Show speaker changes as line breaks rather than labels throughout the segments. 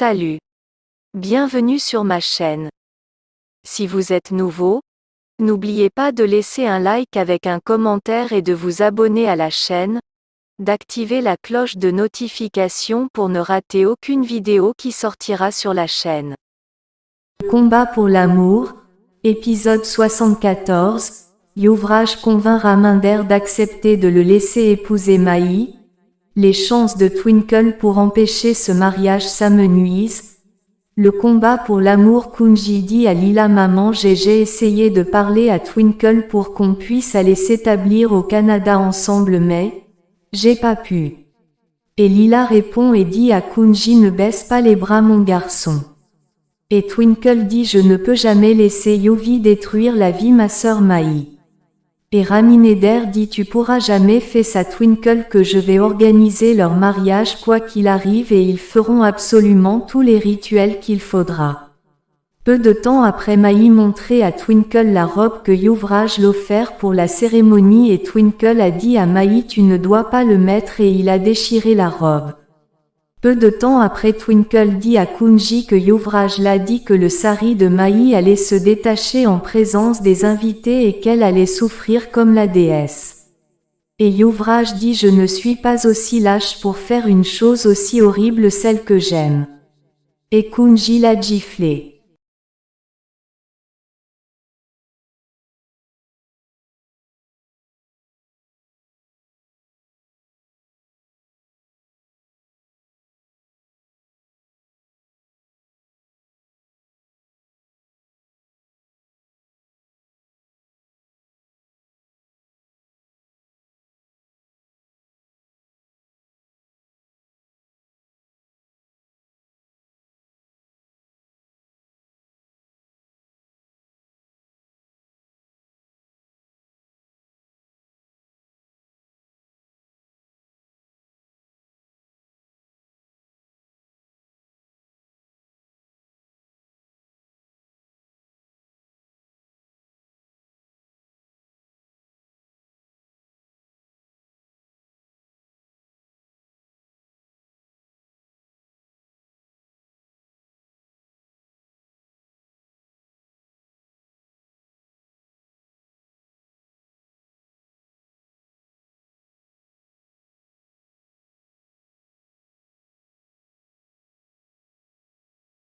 Salut. Bienvenue sur ma chaîne. Si vous êtes nouveau, n'oubliez pas de laisser un like avec un commentaire et de vous abonner à la chaîne, d'activer la cloche de notification pour ne rater aucune vidéo qui sortira sur la chaîne.
Combat pour l'amour, épisode 74, Youvrage convainc Raminder d'accepter de le laisser épouser Maï, les chances de Twinkle pour empêcher ce mariage s'amenuisent. Le combat pour l'amour Kunji dit à Lila Maman j'ai essayé de parler à Twinkle pour qu'on puisse aller s'établir au Canada ensemble mais, j'ai pas pu. Et Lila répond et dit à Kunji ne baisse pas les bras mon garçon. Et Twinkle dit je ne peux jamais laisser Yovi détruire la vie ma sœur Maï. Et Ramineder dit tu pourras jamais faire sa Twinkle que je vais organiser leur mariage quoi qu'il arrive et ils feront absolument tous les rituels qu'il faudra. Peu de temps après Maï montrait à Twinkle la robe que Youvrage l'offert pour la cérémonie et Twinkle a dit à Maï tu ne dois pas le mettre et il a déchiré la robe. Peu de temps après Twinkle dit à Kunji que Youvrage l'a dit que le sari de Maï allait se détacher en présence des invités et qu'elle allait souffrir comme la déesse. Et Youvrage dit je ne suis pas aussi lâche pour faire une chose aussi horrible celle que j'aime. Et Kunji l'a giflé.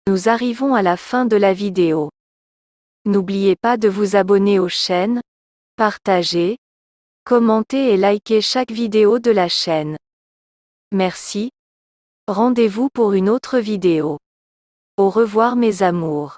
Nous arrivons à la fin de la vidéo. N'oubliez pas de vous abonner aux chaînes, partager, commenter et liker chaque vidéo de la chaîne. Merci. Rendez-vous pour une autre vidéo. Au revoir mes amours.